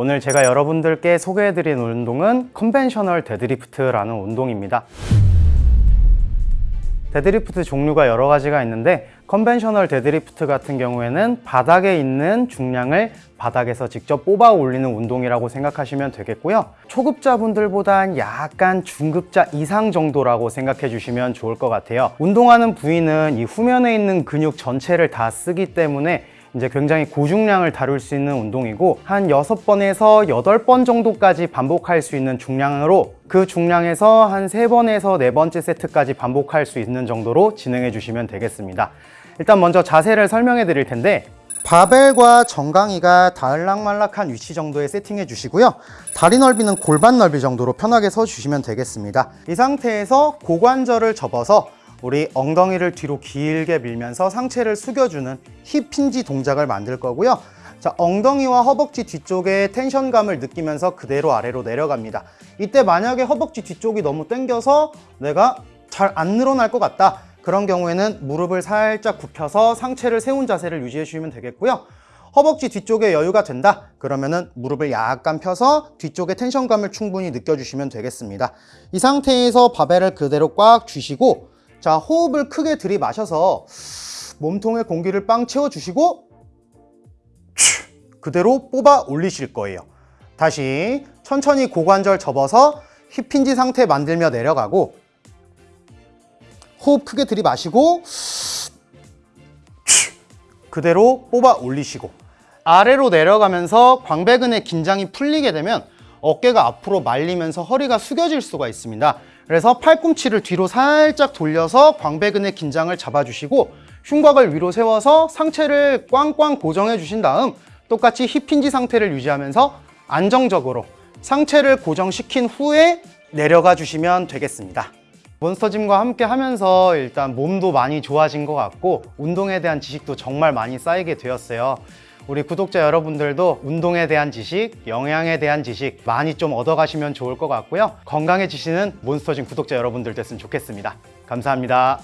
오늘 제가 여러분들께 소개해드린 운동은 conventional deadlift라는 운동입니다. 데드리프트 종류가 여러 가지가 있는데 conventional deadlift 같은 경우에는 바닥에 있는 중량을 바닥에서 직접 뽑아 올리는 운동이라고 생각하시면 되겠고요. 초급자분들보단 약간 중급자 이상 정도라고 생각해 주시면 좋을 것 같아요. 운동하는 부위는 이 후면에 있는 근육 전체를 다 쓰기 때문에 이제 굉장히 고중량을 다룰 수 있는 운동이고 한 6번에서 8번 정도까지 반복할 수 있는 중량으로 그 중량에서 한 3번에서 네 번째 세트까지 반복할 수 있는 정도로 진행해 주시면 되겠습니다. 일단 먼저 자세를 설명해 드릴 텐데 바벨과 정강이가 다을락말락한 위치 정도에 세팅해 주시고요. 다리 넓이는 골반 넓이 정도로 편하게 서 주시면 되겠습니다. 이 상태에서 고관절을 접어서 우리 엉덩이를 뒤로 길게 밀면서 상체를 숙여주는 힙 힌지 동작을 만들 거고요. 자, 엉덩이와 허벅지 뒤쪽에 텐션감을 느끼면서 그대로 아래로 내려갑니다. 이때 만약에 허벅지 뒤쪽이 너무 당겨서 내가 잘 안 늘어날 것 같다. 그런 경우에는 무릎을 살짝 굽혀서 상체를 세운 자세를 유지해 주시면 되겠고요. 허벅지 뒤쪽에 여유가 된다 그러면은 무릎을 약간 펴서 뒤쪽에 텐션감을 충분히 느껴주시면 되겠습니다 이 상태에서 바벨을 그대로 꽉 쥐시고 자 호흡을 크게 들이마셔서 몸통에 공기를 빵 채워주시고 그대로 뽑아 올리실 거예요. 다시 천천히 고관절 접어서 힙힌지 상태 만들며 내려가고 호흡 크게 들이마시고 그대로 뽑아 올리시고 아래로 내려가면서 광배근의 긴장이 풀리게 되면 어깨가 앞으로 말리면서 허리가 숙여질 수가 있습니다. 그래서 팔꿈치를 뒤로 살짝 돌려서 광배근의 긴장을 잡아주시고 흉곽을 위로 세워서 상체를 꽝꽝 고정해 주신 다음 똑같이 힙힌지 상태를 유지하면서 안정적으로 상체를 고정시킨 후에 내려가 주시면 되겠습니다. 몬스터짐과 함께 하면서 일단 몸도 많이 좋아진 것 같고 운동에 대한 지식도 정말 많이 쌓이게 되었어요 우리 구독자 여러분들도 운동에 대한 지식, 영양에 대한 지식 많이 좀 얻어가시면 좋을 것 같고요. 건강해지시는 몬스터짐 구독자 여러분들 됐으면 좋겠습니다. 감사합니다